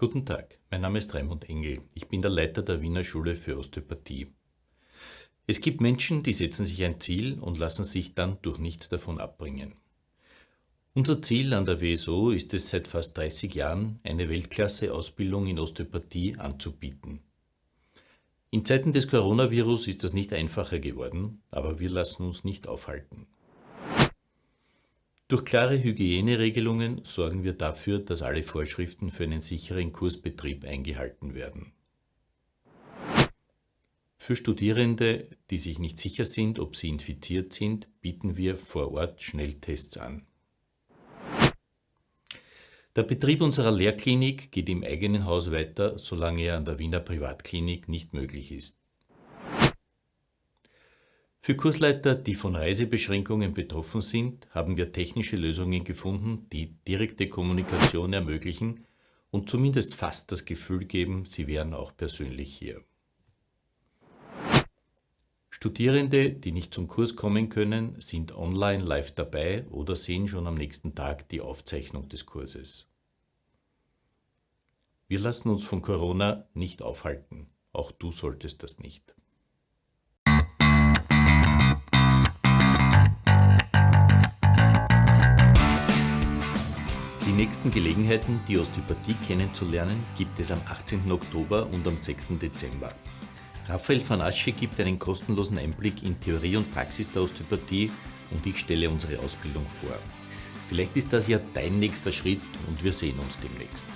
Guten Tag, mein Name ist Raimund Engel. Ich bin der Leiter der Wiener Schule für Osteopathie. Es gibt Menschen, die setzen sich ein Ziel und lassen sich dann durch nichts davon abbringen. Unser Ziel an der WSO ist es seit fast 30 Jahren, eine Weltklasse-Ausbildung in Osteopathie anzubieten. In Zeiten des Coronavirus ist das nicht einfacher geworden, aber wir lassen uns nicht aufhalten. Durch klare Hygieneregelungen sorgen wir dafür, dass alle Vorschriften für einen sicheren Kursbetrieb eingehalten werden. Für Studierende, die sich nicht sicher sind, ob sie infiziert sind, bieten wir vor Ort Schnelltests an. Der Betrieb unserer Lehrklinik geht im eigenen Haus weiter, solange er an der Wiener Privatklinik nicht möglich ist. Für Kursleiter, die von Reisebeschränkungen betroffen sind, haben wir technische Lösungen gefunden, die direkte Kommunikation ermöglichen und zumindest fast das Gefühl geben, sie wären auch persönlich hier. Studierende, die nicht zum Kurs kommen können, sind online live dabei oder sehen schon am nächsten Tag die Aufzeichnung des Kurses. Wir lassen uns von Corona nicht aufhalten. Auch du solltest das nicht. Nächsten Gelegenheiten, die Osteopathie kennenzulernen, gibt es am 18. Oktober und am 6. Dezember. Raphael van Asche gibt einen kostenlosen Einblick in Theorie und Praxis der Osteopathie und ich stelle unsere Ausbildung vor. Vielleicht ist das ja dein nächster Schritt und wir sehen uns demnächst.